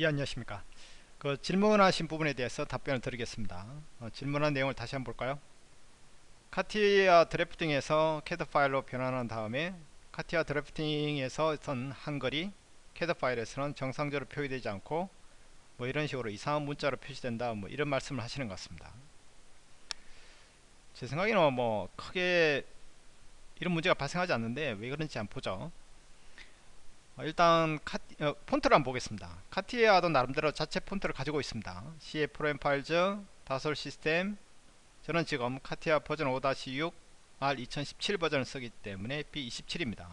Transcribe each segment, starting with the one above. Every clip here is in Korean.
예 안녕하십니까. 그 질문하신 부분에 대해서 답변을 드리겠습니다. 어, 질문한 내용을 다시 한번 볼까요? 카티아 drafting에서 캐드 파일로 변환한 다음에 카티아 drafting에서 쓴 한글이 캐드 파일에서는 정상적으로 표기되지 않고 뭐 이런 식으로 이상한 문자로 표시된다 뭐 이런 말씀을 하시는 것 같습니다. 제 생각에는 뭐 크게 이런 문제가 발생하지 않는데 왜 그런지 한번 보죠. 어, 일단 카, 어, 폰트를 한번 보겠습니다. 카티아도 나름대로 자체 폰트를 가지고 있습니다. CA 프로그램 파일즈 다솔 시스템 저는 지금 카티아 버전 5-6 R2017 버전을 쓰기 때문에 B27입니다.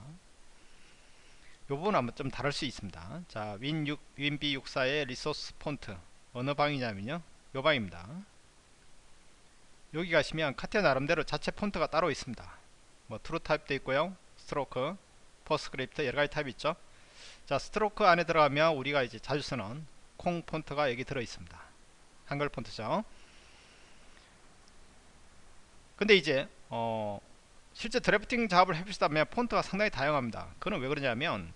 이 부분 한번 좀 다를 수 있습니다. 자 win6 winB64의 resources fonts. 어느 방이냐면요. 요 방입니다. 여기 가시면 카티아 나름대로 자체 폰트가 따로 있습니다. 뭐 TrueType도 있고요. stroke PostScript 여러가지 타입이 있죠 자 stroke 안에 들어가면 우리가 이제 자주 쓰는 콩 폰트가 여기 들어 있습니다. 한글 폰트죠. 근데 이제 어 실제 drafting 작업을 해보시다면 폰트가 상당히 다양합니다. 그는 왜 그러냐면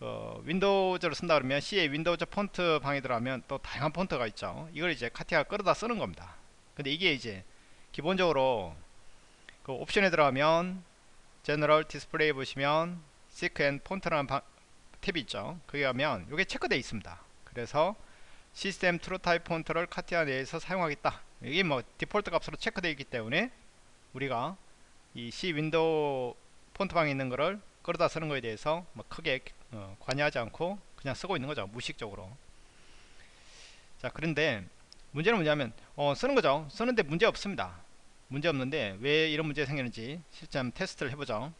어, Windows를 쓴다 그러면 C의 Windows Fonts 방에 들어가면 또 다양한 폰트가 있죠. 이걸 이제 카티아가 끌어다 쓰는 겁니다. 근데 이게 이제 기본적으로 그 옵션에 들어가면 general display 보시면 Thickness and Font라는 방, 탭이 있죠. 거기 가면 이게 체크되어 있습니다. 그래서 시스템 TrueType 폰트를 CATIA 내에서 사용하겠다. 이게 뭐 디폴트 값으로 체크되어 있기 때문에 우리가 이 C Windows 폰트 방에 있는 거를 끌어다 쓰는 거에 대해서 뭐 크게 어, 관여하지 않고 그냥 쓰고 있는 거죠 무의식적으로. 자 그런데 문제는 뭐냐면 어, 쓰는 거죠. 쓰는데 문제 없습니다. 문제 없는데 왜 이런 문제가 생기는지 실제 한번 테스트를 해보죠.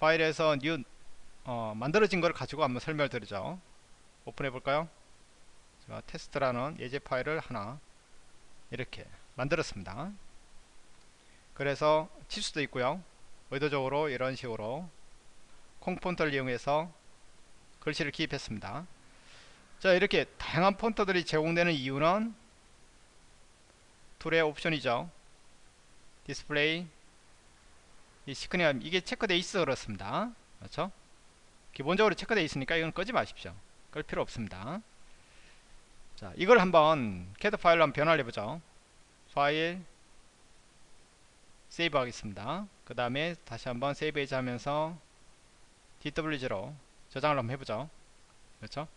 파일에서 new 어, 만들어진 걸 가지고 한번 설명을 드리죠. 오픈해 볼까요? 제가 테스트라는 예제 파일을 하나 이렇게 만들었습니다. 그래서 칠 수도 있고요. 의도적으로 이런 식으로 콩폰트를 이용해서 글씨를 기입했습니다. 자 이렇게 다양한 폰트들이 제공되는 이유는 tool의 옵션이죠. 디스플레이 이 시크니엄 이게 체크되어 있어 그렇습니다. 그렇죠 기본적으로 체크되어 있으니까 이건 끄지 마십시오. 끌 필요 없습니다. 자 이걸 한번 캐드 파일로 한번 변화를 해보죠. file save 하겠습니다. 그 다음에 다시 한번 save as 하면서 DWG로 저장을 한번 해보죠. 그렇죠?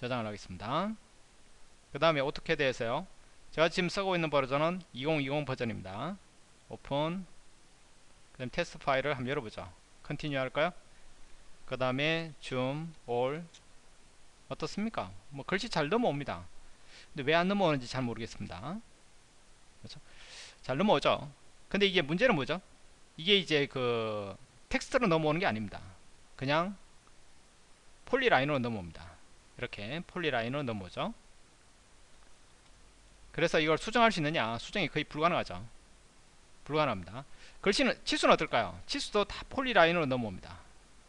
저장을 하겠습니다. 그 다음에 AutoCAD에서요. 제가 지금 쓰고 있는 버전은 2020 버전입니다. 오픈 그 다음 테스트 파일을 한번 열어보죠 continue 할까요? 그 다음에 zoom, all 어떻습니까? 뭐 글씨 잘 넘어옵니다. 근데 왜 안 넘어오는지 잘 모르겠습니다. 그렇죠? 잘 넘어오죠? 근데 이게 문제는 뭐죠? 이게 이제 그 텍스트로 넘어오는 게 아닙니다. 그냥 폴리라인으로 넘어옵니다. 이렇게 폴리라인으로 넘어오죠. 그래서 이걸 수정할 수 있느냐? 수정이 거의 불가능하죠 불가능합니다. 글씨는 치수는 어떨까요? 치수도 다 폴리라인으로 넘어옵니다.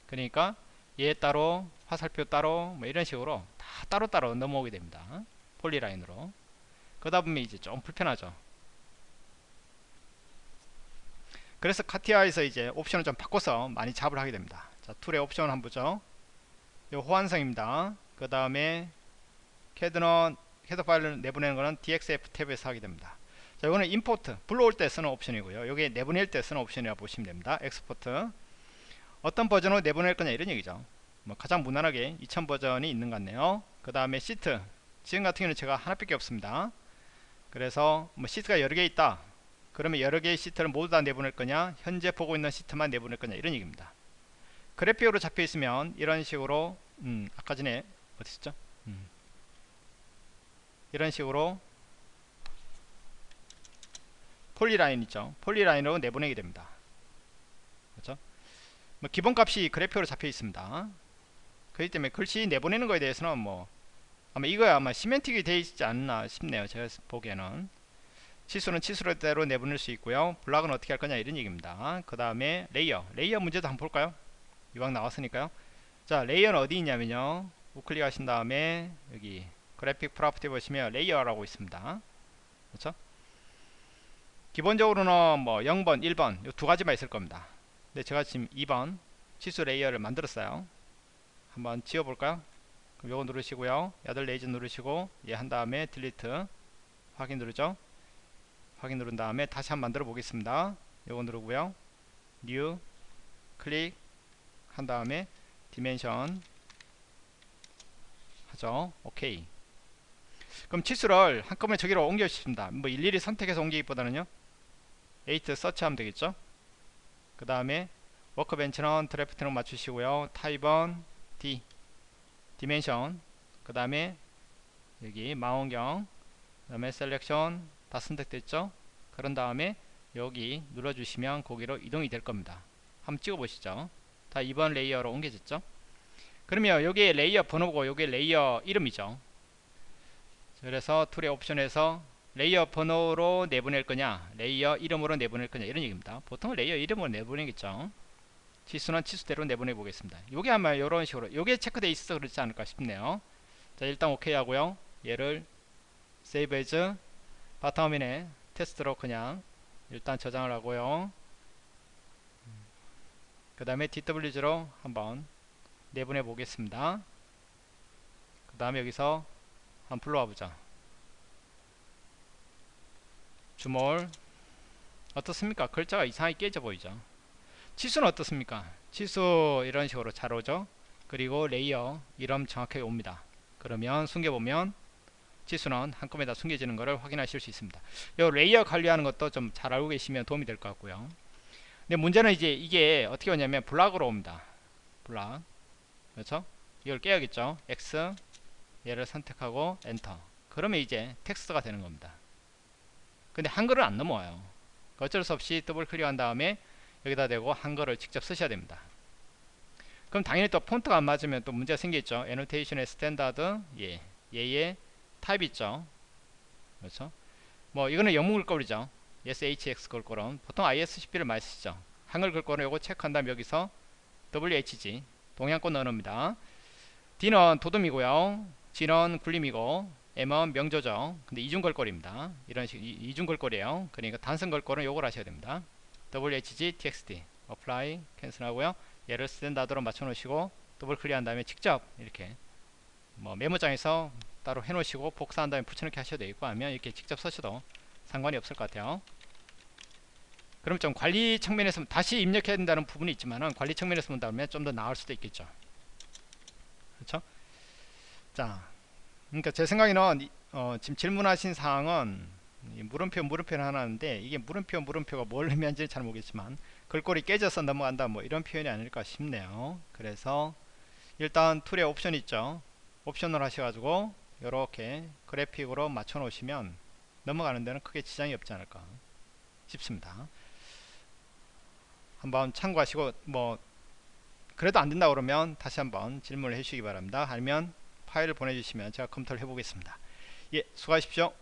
그러니까 얘 따로 화살표 따로 뭐 이런 식으로 다 따로따로 넘어오게 됩니다. polyline으로. 그러다 보면 이제 좀 불편하죠. 그래서 CATIA에서 이제 옵션을 좀 바꿔서 많이 잡을 하게 됩니다. 자 tool의 옵션 한번 보죠. 요 호환성입니다. 그 다음에 캐드는 캐드 파일을 내보내는 거는 DXF 탭에서 하게 됩니다 자 이거는 import 불러올 때 쓰는 옵션이고요. 요게 내보낼 때 쓰는 옵션이라고 보시면 됩니다. export 어떤 버전으로 내보낼 거냐 이런 얘기죠. 뭐 가장 무난하게 2000 버전이 있는 것 같네요. 그 다음에 시트 지금 같은 경우는 제가 하나밖에 없습니다. 그래서 뭐 시트가 여러 개 있다. 그러면 여러 개의 시트를 모두 다 내보낼 거냐? 현재 보고 있는 시트만 내보낼 거냐? 이런 얘기입니다. 그래픽으로 잡혀 있으면 이런 식으로 음, 아까 전에 어디 있었죠? 음. 이런 식으로 폴리라인 있죠. 폴리라인으로 내보내게 됩니다. 그렇죠? 뭐 기본값이 그래픽으로 잡혀 있습니다. 그렇기 때문에 글씨 내보내는 거에 대해서는 뭐 아마 이거야 아마 semantic이 되어 있지 않나 싶네요. 제가 보기에는. 치수는 치수대로 내보낼 수 있고요. block은 어떻게 할 거냐 이런 얘기입니다. 그 다음에 layer. layer 문제도 한번 볼까요? 이왕 나왔으니까요. 자 layer는 어디 있냐면요. 우클릭 하신 다음에 여기 graphic property 보시면 layer라고 있습니다. 그렇죠 기본적으로는 뭐 0번 1번 이 두 가지만 있을 겁니다 근데 제가 지금 2번 치수 layer를 만들었어요 한번 지워 볼까요? 그럼 요거 누르시고요. other layers 누르시고 얘 한 다음에 delete 확인 누르죠. 확인 누른 다음에 다시 한번 만들어 보겠습니다. 요거 누르고요. new 클릭 한 다음에 dimension 하죠. 오케이. 그럼 치수를 한꺼번에 저기로 옮겨 주십니다. 뭐 일일이 선택해서 옮기기보다는요. 8 서치하면 되겠죠. 그 다음에 workbench는 draft로 맞추시고요. 타입은 D dimension 그 다음에 여기 망원경 그 다음에 selection 다 선택됐죠. 그런 다음에 여기 눌러주시면 거기로 이동이 될 겁니다. 한번 찍어보시죠. 다 2번 layer로 옮겨졌죠. 그러면 여기 layer 번호고 여기 layer 이름이죠. 그래서 tool의 옵션에서 layer 번호로 내보낼 거냐 layer 이름으로 내보낼 거냐 이런 얘기입니다. 보통 layer 이름으로 내보내겠죠. 치수는 치수대로 내보내 보겠습니다. 요게 아마 이런 식으로 요게 체크되어 있어서 그렇지 않을까 싶네요. 자 일단 오케이 하고요. 얘를 save as 바탕화면에 테스트로 그냥 일단 저장을 하고요. 그 다음에 DWG로 한번 내보내 보겠습니다. 그 다음에 여기서 한번 불러와 보자. zoom all 어떻습니까? 글자가 이상하게 깨져 보이죠? 치수는 어떻습니까? 치수 이런 식으로 잘 오죠? 그리고 layer 이름 정확하게 옵니다. 그러면 숨겨보면 치수는 한꺼번에 다 숨겨지는 것을 확인하실 수 있습니다. 이 layer 관리하는 것도 좀 잘 알고 계시면 도움이 될 것 같고요. 근데 문제는 이제 이게 어떻게 오냐면 block으로 옵니다. 블락 그렇죠? 이걸 깨야겠죠? X 얘를 선택하고 엔터 그러면 이제 텍스트가 되는 겁니다. 근데 한글은 안 넘어와요. 어쩔 수 없이 더블 클릭한 다음에 여기다 대고 한글을 직접 쓰셔야 됩니다. 그럼 당연히 또 폰트가 안 맞으면 또 문제가 생기겠죠. annotation의 standard 예 얘의 타입 있죠. 그렇죠? 뭐 이거는 영문 글꼴이죠. SHX 글꼴은 보통 ISOCP를 많이 쓰시죠. 한글 글꼴은 요거 체크한 다음 여기서 WHG 동양권 넣어놓습니다. D는 돋움이고요. G는 굴림이고 M은 명조죠. 근데 이중글꼴입니다. 이런 식 이중글꼴이에요. 그러니까 단순 글꼴은 요걸 하셔야 됩니다. WHG TXT apply cancel 하고요. 얘를 standard로 맞춰 놓으시고 더블 클릭한 다음에 직접 이렇게 뭐 메모장에서 따로 해 놓으시고 복사한 다음에 붙여넣기 하셔도 되겠고 하면 이렇게 직접 쓰셔도 상관이 없을 것 같아요. 그럼 좀 관리 측면에서 다시 입력해야 된다는 부분이 있지만은 관리 측면에서 본다면 좀 더 나을 수도 있겠죠. 그렇죠? 자, 그러니까 제 생각에는 어, 지금 질문하신 사항은 물음표 물음표는 하나인데 이게 물음표 물음표가 뭘 의미하는지 잘 모르겠지만 글꼴이 깨져서 넘어간다 뭐 이런 표현이 아닐까 싶네요. 그래서 일단 툴에 옵션 있죠. 옵션을 하셔가지고 이렇게 그래픽으로 맞춰 놓으시면 넘어가는 데는 크게 지장이 없지 않을까 싶습니다. 한번 참고하시고 뭐 그래도 안 된다 그러면 다시 한번 질문을 해주시기 바랍니다. 아니면 파일을 보내주시면 제가 검토를 해보겠습니다. 예, 수고하십시오.